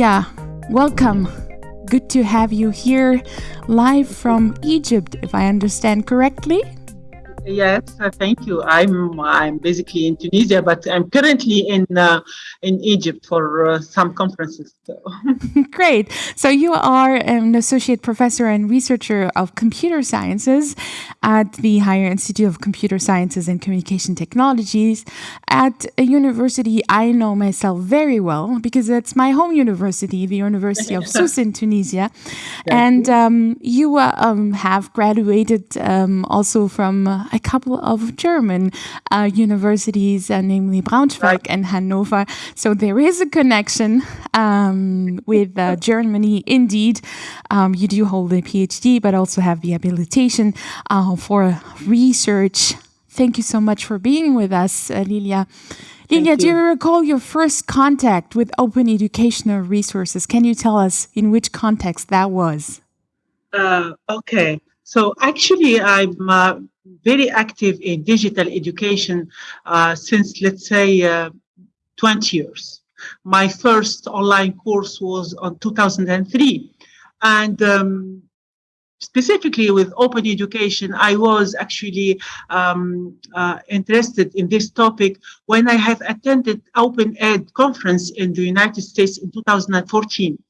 Lilia, welcome. Good to have you here live from Egypt, if I understand correctly. Yes, uh, thank you. I'm I'm basically in Tunisia, but I'm currently in uh, in Egypt for uh, some conferences. So. Great. So you are an associate professor and researcher of computer sciences at the Higher Institute of Computer Sciences and Communication Technologies at a university I know myself very well because it's my home university, the University of Sousse in Tunisia, and um, you uh, um, have graduated um, also from a couple of German uh, universities, uh, namely Braunschweig right. and Hanover. So there is a connection um, with uh, Germany. Indeed, um, you do hold a PhD, but also have the habilitation uh, for research. Thank you so much for being with us, uh, Lilia. Lilia, do you recall your first contact with open educational resources? Can you tell us in which context that was? Uh, okay. So actually, I'm uh, very active in digital education uh, since, let's say, uh, 20 years. My first online course was on 2003. And um, specifically with open education, I was actually um, uh, interested in this topic when I have attended Open Ed conference in the United States in 2014.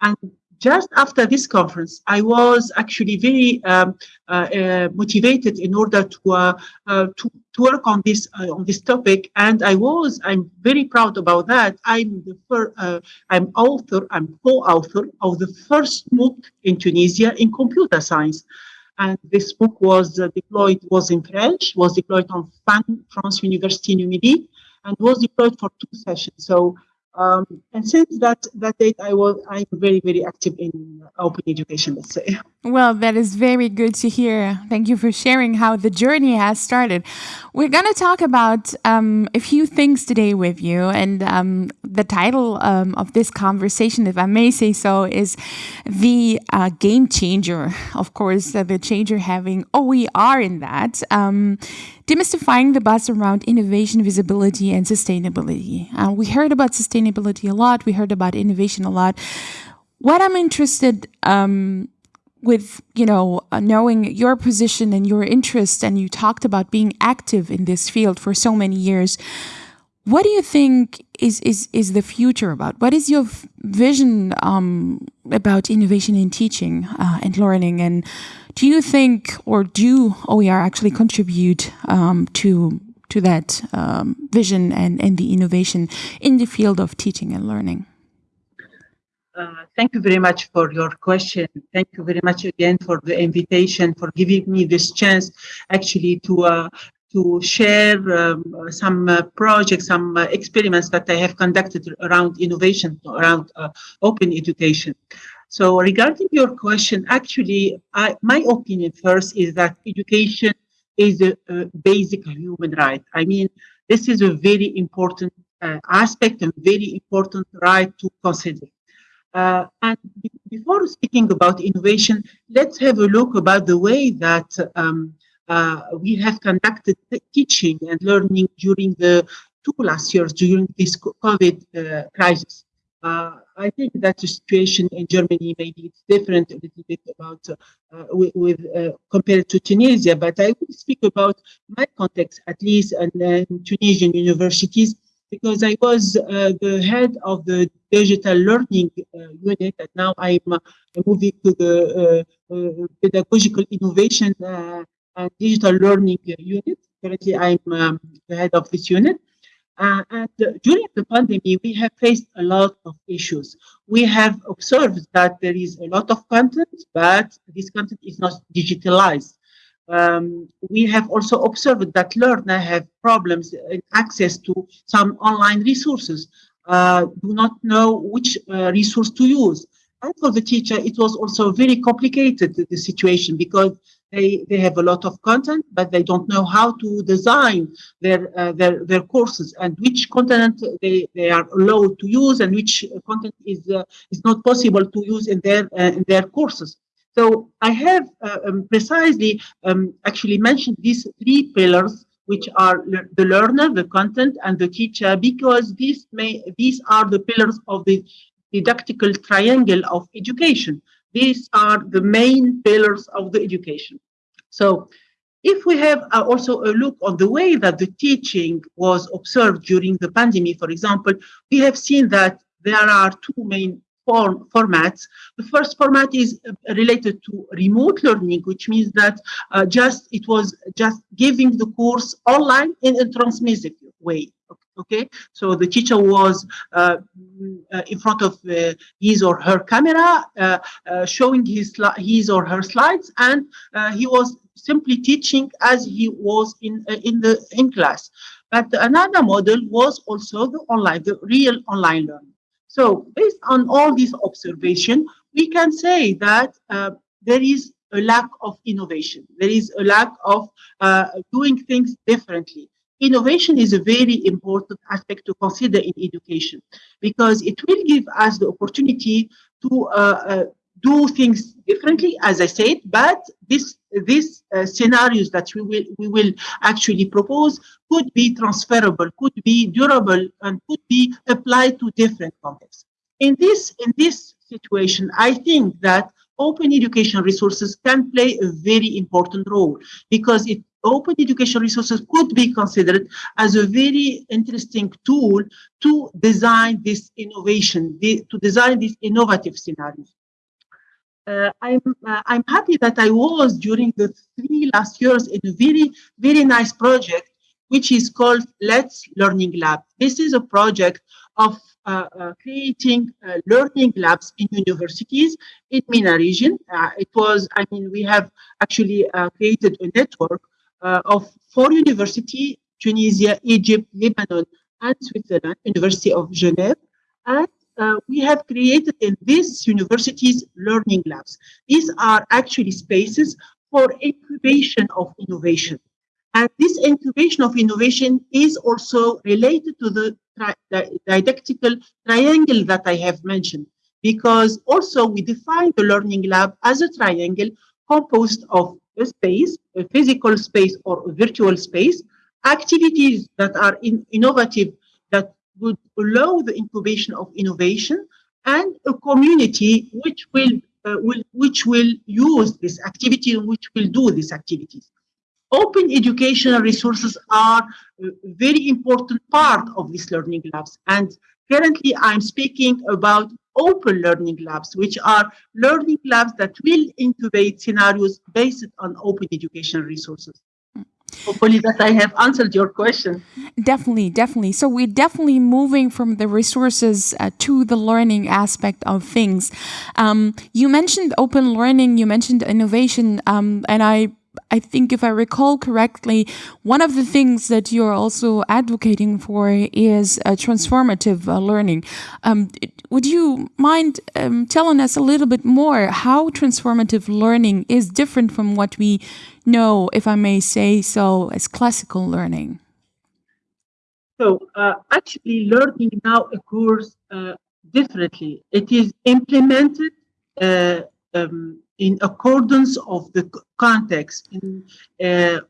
And just after this conference, I was actually very um, uh, uh, motivated in order to, uh, uh to, to work on this uh, on this topic, and I was I'm very proud about that. I'm the first, uh, I'm author I'm co-author of the first book in Tunisia in computer science, and this book was deployed was in French, was deployed on France University Numérique, and was deployed for two sessions. So um, and since that that date, I was I'm very very active in open education. Let's say. Well, that is very good to hear. Thank you for sharing how the journey has started. We're going to talk about um, a few things today with you, and um, the title um, of this conversation, if I may say so, is the uh, game changer. Of course, uh, the changer having OER in that. Um, demystifying the buzz around innovation, visibility, and sustainability. Uh, we heard about sustainability a lot. We heard about innovation a lot. What I'm interested um, with, you know, uh, knowing your position and your interest, and you talked about being active in this field for so many years. What do you think is is is the future about? What is your vision um, about innovation in teaching uh, and learning? And do you think, or do OER actually contribute um, to to that um, vision and and the innovation in the field of teaching and learning? Uh, thank you very much for your question. Thank you very much again for the invitation, for giving me this chance actually to uh, to share um, some uh, projects, some uh, experiments that I have conducted around innovation, around uh, open education. So regarding your question, actually, I, my opinion first is that education is a, a, basic human right. I mean, this is a very important uh, aspect and very important right to consider. Uh, and before speaking about innovation, let's have a look about the way that um, uh, we have conducted teaching and learning during the two last years during this COVID uh, crisis. Uh, I think that the situation in Germany maybe it's different a little bit about uh, with, with uh, compared to Tunisia, but I will speak about my context at least and Tunisian universities because I was uh, the head of the digital learning uh, unit, and now I'm uh, moving to the pedagogical innovation and digital learning unit. Currently, I'm um, the head of this unit. Uh, and uh, during the pandemic, we have faced a lot of issues. We have observed that there is a lot of content, but this content is not digitalized. Um, we have also observed that learners have problems in access to some online resources, uh, do not know which uh, resource to use. And for the teacher, it was also very complicated, the situation, because they, they have a lot of content, but they don't know how to design their, uh, their, their courses and which content they, they are allowed to use and which content is, uh, is not possible to use in their, uh, in their courses. So I have uh, um, precisely um, actually mentioned these three pillars which are the learner, the content, and the teacher, because these may these are the pillars of the didactical triangle of education. These are the main pillars of the education. So if we have uh, also a look on the way that the teaching was observed during the pandemic, for example, we have seen that there are two main form, formats. The first format is uh, related to remote learning, which means that uh, just it was just giving the course online in a transmissive way. Okay, so the teacher was uh, uh, in front of uh, his or her camera, uh, showing his his or her slides, and he was simply teaching as he was in in the in class. But another model was also the online, the real online learning. So based on all these observation, we can say that there is a lack of innovation. There is a lack of doing things differently innovation is a very important aspect to consider in education because it will give us the opportunity to uh, uh, do things differently, as I said, but this these uh, scenarios that we will we will actually propose could be transferable, could be durable, and could be applied to different contexts. In this in this situation, I think that open education resources can play a very important role because it open education resources could be considered as a very interesting tool to design this innovation, to design these innovative scenarios. Uh, I'm uh, I'm happy that I was during the three last years in a very very nice project which is called Let's Learning Lab. This is a project of uh, uh, creating uh, learning labs in universities in MENA region. Uh, it was, I mean, we have actually created a network uh, of four universities, Tunisia, Egypt, Lebanon, and Switzerland, University of Geneva. And uh, we have created in these universities learning labs. These are actually spaces for incubation of innovation. And this incubation of innovation is also related to the, the didactical triangle that I have mentioned, because also we define the learning lab as a triangle composed of a space, a physical space or a virtual space, activities that are in innovative that would allow the incubation of innovation, and a community which will, uh, will which will use this activity and which will do these activities. Open educational resources are a very important part of these learning labs. And currently I'm speaking about open learning labs, which are learning labs that will incubate scenarios based on open educational resources. Hopefully that I have answered your question. Definitely, definitely. So we're definitely moving from the resources uh, to the learning aspect of things. Um, you mentioned open learning, you mentioned innovation, um, and I I think if I recall correctly, one of the things that you're also advocating for is transformative uh, learning. Um, would you mind um, telling us a little bit more how transformative learning is different from what we know, if I may say so, as classical learning? So uh, actually learning now occurs uh, differently. It is implemented uh, um, in accordance of the context. In, uh,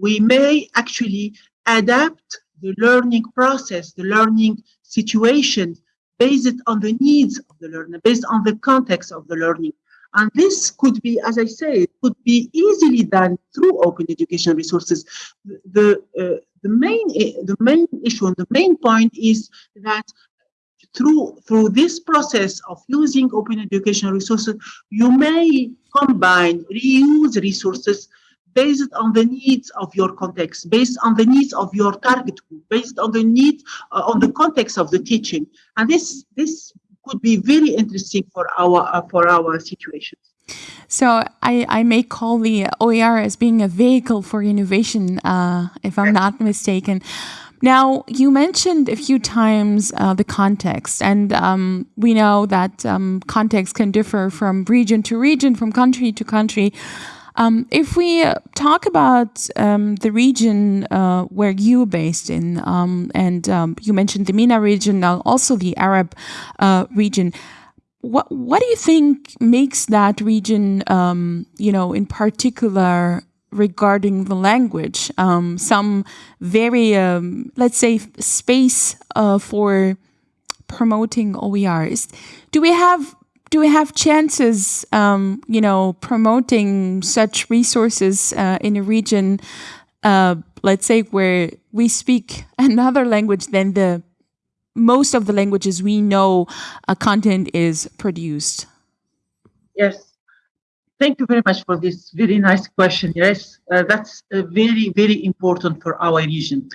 we may actually adapt the learning process, the learning situation based on the needs of the learner, based on the context of the learning. And this could be, as I say, could be easily done through open education resources. The, uh, the, main, the main issue and the main point is that through through this process of using open educational resources, you may combine, reuse resources based on the needs of your context, based on the needs of your target group, based on the need uh, on the context of the teaching, and this this could be very interesting for our uh, for our situations. So I, I may call the OER as being a vehicle for innovation, uh, if I'm not mistaken. Now, you mentioned a few times uh, the context, and um, we know that um, context can differ from region to region, from country to country. Um, if we talk about um, the region uh, where you're based in, um, and um, you mentioned the MENA region, now also the Arab uh, region, what what do you think makes that region, you know, in particular regarding the language. Um, some very, um, let's say, space uh, for promoting OERs. Do we have do we have chances, um, you know, promoting such resources uh, in a region, uh, let's say, where we speak another language than the most of the languages we know uh, content is produced? Yes. Thank you very much for this very nice question. Yes, uh, that's uh, very, very important for our region.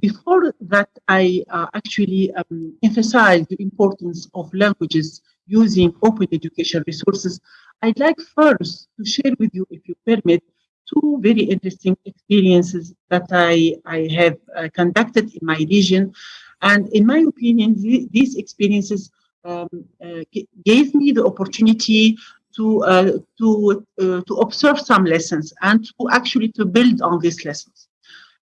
Before that, I uh, actually um, emphasize the importance of languages using open education resources. I'd like first to share with you, if you permit, two very interesting experiences that I, I have uh, conducted in my region. And in my opinion, th these experiences um, uh, gave me the opportunity to uh, to uh, to observe some lessons and to actually to build on these lessons.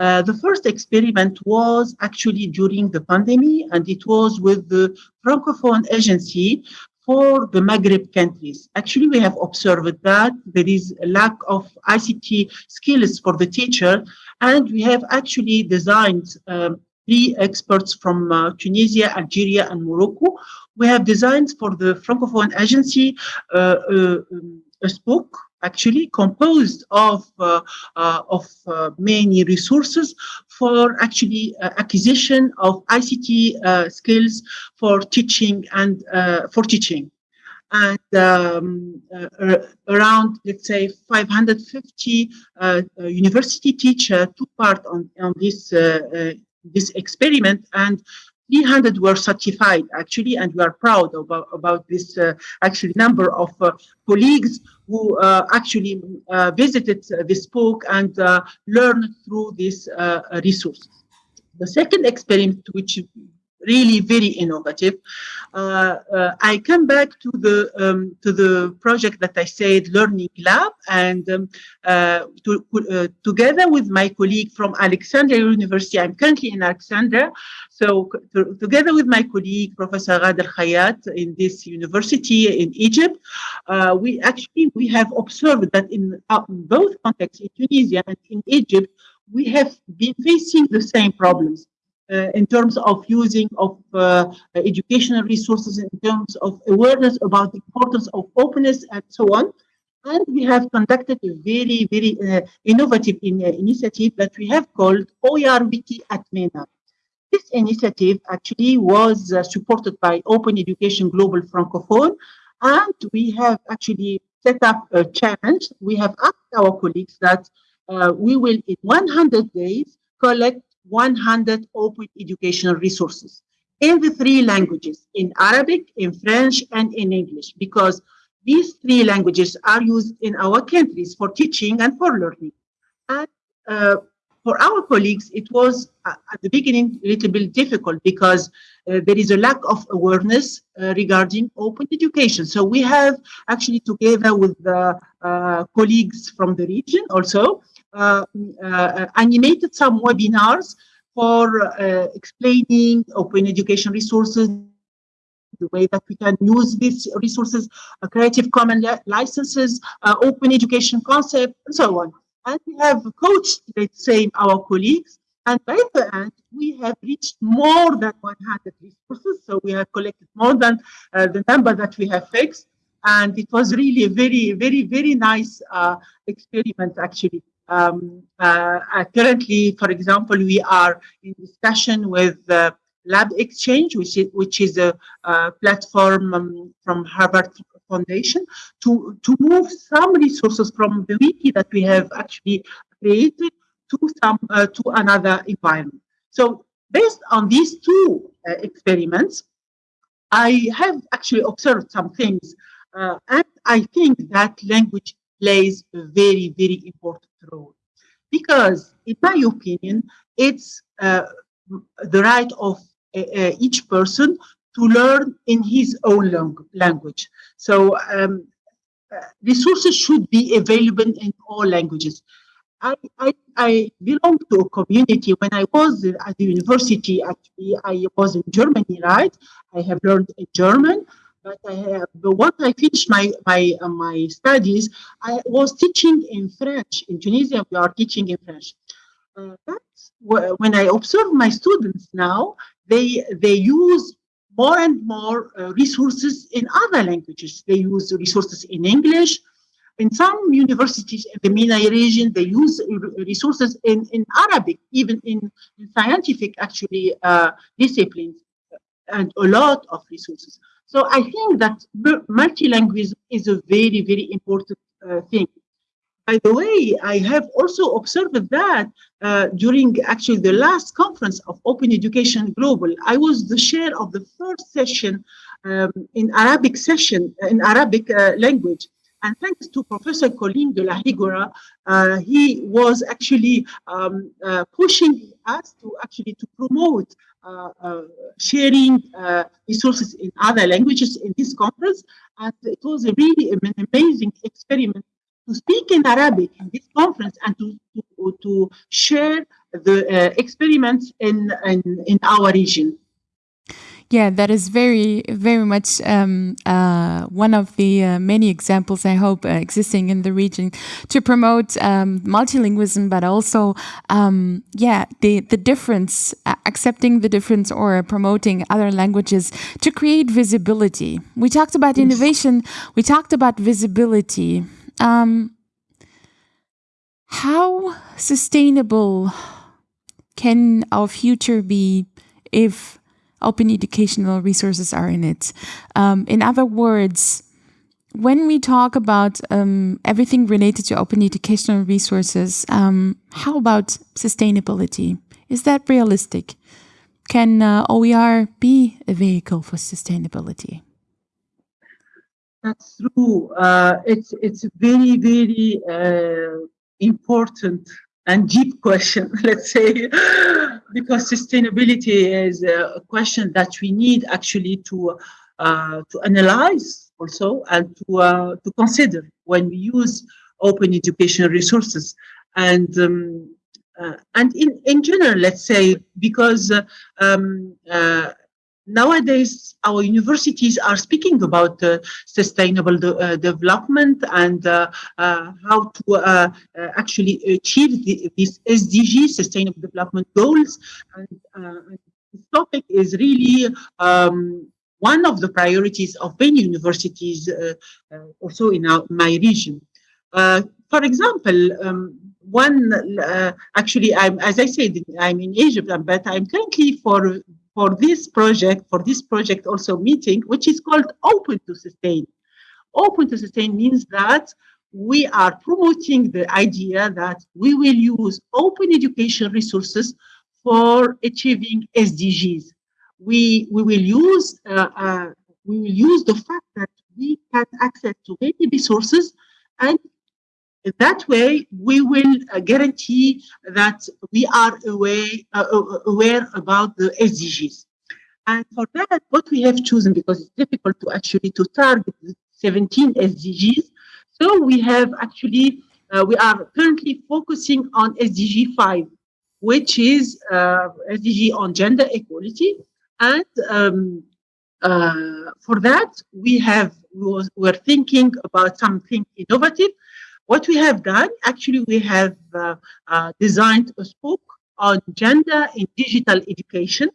Uh, the first experiment was actually during the pandemic, and it was with the Francophone Agency for the Maghreb countries. Actually, we have observed that there is a lack of ICT skills for the teacher, and we have actually designed um, three experts from uh, Tunisia, Algeria, and Morocco. We have designed for the Francophone Agency uh, uh, a book actually composed of uh, uh, of uh, many resources for actually acquisition of ICT skills for teaching and for teaching. And um, uh, around, let's say, 550 uh, university teachers took part on, on this uh, this experiment. And 300 were certified actually and we are proud about, about this uh, actually number of uh, colleagues who uh, actually uh, visited this book and uh, learned through this uh, resource. The second experiment which really very innovative. Uh, uh, I come back to the um, to the project that I said, Learning Lab, and um, uh, to, uh, together with my colleague from Alexandria University, I'm currently in Alexandria, so to, together with my colleague, Professor Ghada Khayat in this university in Egypt, uh, we actually we have observed that in uh, both contexts, in Tunisia and in Egypt, we have been facing the same problems uh, in terms of using of uh, educational resources, in terms of awareness about the importance of openness and so on. And we have conducted a very, very uh, innovative in, initiative that we have called OER Wiki at MENA. This initiative actually was uh, supported by Open Education Global Francophone, and we have actually set up a challenge. We have asked our colleagues that uh, we will, in 100 days, collect 100 open educational resources in the three languages, in Arabic, in French, and in English, because these three languages are used in our countries for teaching and for learning. And uh, for our colleagues, it was uh, at the beginning a little bit difficult because uh, there is a lack of awareness uh, regarding open education. So we have actually together with the uh, colleagues from the region also animated some webinars for uh, explaining open education resources, the way that we can use these resources, Creative Commons licenses, open education concept, and so on. And we have coached, let's say, our colleagues and by the end, we have reached more than 100 resources. So we have collected more than uh, the number that we have fixed. And it was really a very, very, very nice uh, experiment, actually. Um, uh, uh, currently, for example, we are in discussion with uh, LabXchange, which is, which is a, a platform um, from Harvard Foundation, to, to move some resources from the wiki that we have actually created to some uh, to another environment. So based on these two uh, experiments, I have actually observed some things, uh, and I think that language plays a very, very important Because, in my opinion, it's uh, the right of uh, uh, each person to learn in his own lang language. So, um, uh, resources should be available in all languages. I, I, I belong to a community. When I was at the university, actually, I was in Germany, right? I have learned German but I have, but once I finished my my uh, my studies, I was teaching in French in Tunisia. We are teaching in French. Uh, that's when I observe my students now. They they use more and more uh, resources in other languages. They use resources in English. In some universities in the MENA region, they use resources in, in Arabic, even in, in scientific, actually, uh, disciplines, and a lot of resources. So I think that multilingualism is a very, very important uh, thing. By the way, I have also observed that uh, during actually the last conference of Open Education Global, I was the chair of the first session um, in Arabic session, uh, in Arabic uh, language. And thanks to Professor Colin de la Higuera, uh, he was actually um, uh, pushing us to actually to promote sharing uh, resources in other languages in this conference. And it was a really an amazing experiment to speak in Arabic in this conference and to, to, to share the uh, experiments in, in, in our region. Yeah, that is very, very much um, uh, one of the uh, many examples I hope uh, existing in the region to promote um, multilingualism, but also, um, yeah, the the difference, accepting the difference, or promoting other languages to create visibility. We talked about innovation. We talked about visibility. Um, how sustainable can our future be if open educational resources are in it? Um, in other words, when we talk about um, everything related to open educational resources, um, how about sustainability? Is that realistic? Can uh, OER be a vehicle for sustainability? That's true. Uh, it's it's very very uh, important and deep question, let's say, because sustainability is a question that we need actually to uh, to analyze also and to uh, to consider when we use open education resources and. Um, uh, and in, in general, let's say, because um, nowadays our universities are speaking about uh, sustainable de uh, development and uh, uh how to uh, uh, actually achieve the, these SDG, sustainable development goals. And this topic is really um, one of the priorities of many universities also in our, my region. for example, um, one actually, I'm as I said, I'm in Egypt, but I'm currently for for this project, for this project also meeting, which is called Open to Sustain. Open to Sustain means that we are promoting the idea that we will use open education resources for achieving SDGs. We, we will use uh, uh, we will use the fact that we can access to many resources and that way, we will uh, guarantee that we are aware, uh, uh aware about the SDGs. And for that, what we have chosen, because it's difficult to actually to target 17 SDGs, so we have actually, uh, we are currently focusing on SDG 5, which is uh, SDG on gender equality. And um, uh, for that, we have, we we're thinking about something innovative what we have done, actually, we have uh, uh, designed a book on gender in digital education,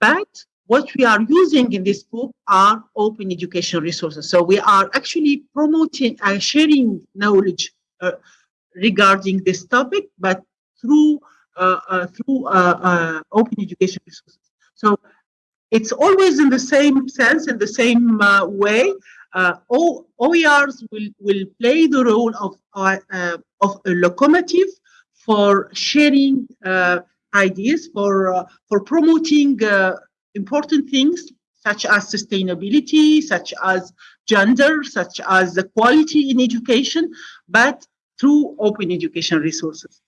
but what we are using in this book are open education resources. So we are actually promoting and sharing knowledge uh, regarding this topic, but through uh, uh, through uh, open education resources. So it's always in the same sense, in the same way, uh, OERs will, will play the role of, uh, uh, of a locomotive for sharing uh, ideas, for, uh, for promoting important things such as sustainability, such as gender, such as the quality in education, but through open education resources.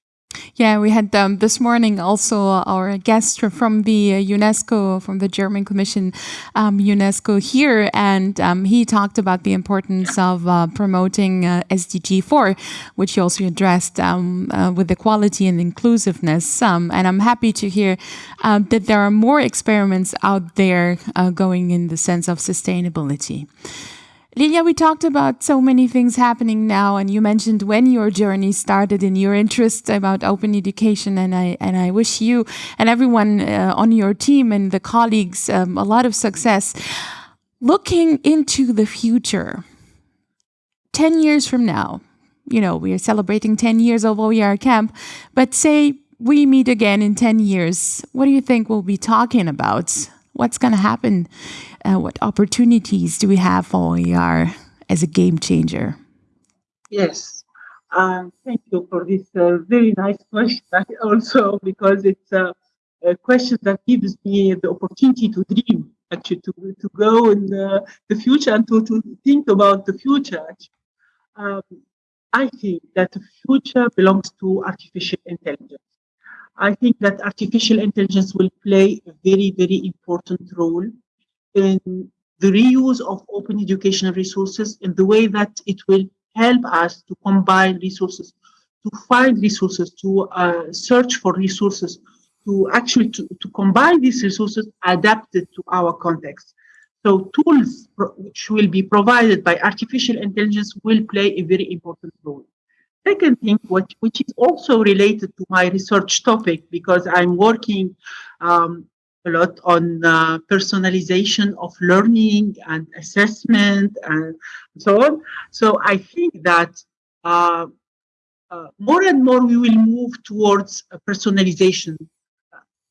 Yeah, we had um, this morning also our guest from the UNESCO, from the German Commission, um, UNESCO here, and um, he talked about the importance of uh, promoting uh, SDG 4, which you also addressed um, uh, with equality and inclusiveness. Um, and I'm happy to hear uh, that there are more experiments out there uh, going in the sense of sustainability. Lilia, we talked about so many things happening now, and you mentioned when your journey started and your interest about open education. And I and I wish you and everyone uh, on your team and the colleagues um, a lot of success. Looking into the future, ten years from now, you know we are celebrating ten years of OER Camp, but say we meet again in ten years, what do you think we'll be talking about? What's going to happen? Uh, what opportunities do we have for OER as a game changer? Yes, um, thank you for this uh, very nice question. Also, because it's a, a, question that gives me the opportunity to dream, actually, to, to go in the, the future and to, to think about the future. Um, I think that the future belongs to artificial intelligence. I think that artificial intelligence will play a very, very important role in the reuse of open educational resources in the way that it will help us to combine resources, to find resources, to uh, search for resources, to actually to, to combine these resources adapted to our context. So tools which will be provided by artificial intelligence will play a very important role. Second thing, which, which is also related to my research topic, because I'm working um, a lot on uh, personalization of learning and assessment and so on. So I think that uh, uh, more and more we will move towards personalization.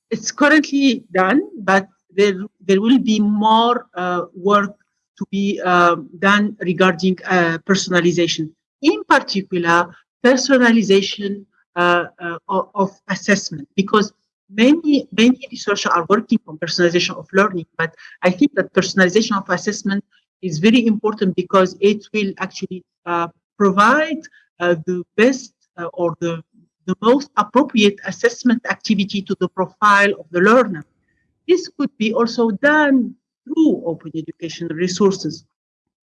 It's currently done, but there, there will be more uh, work to be um, done regarding uh, personalization. In particular, personalization uh, of, of assessment, because many many researchers are working on personalization of learning but i think that personalization of assessment is very important because it will actually uh, provide uh, the best uh, or the the most appropriate assessment activity to the profile of the learner. This could be also done through open educational resources.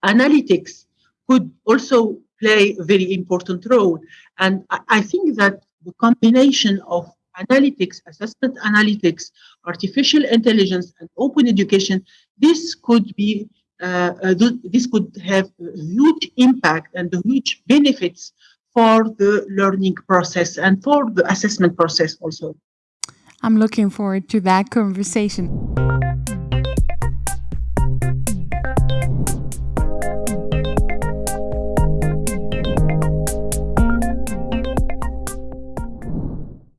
Analytics could also play a very important role and I, think that the combination of analytics, assessment analytics, artificial intelligence, and open education, this could be uh, uh, this could have a huge impact and huge benefits for the learning process and for the assessment process also. I'm looking forward to that conversation.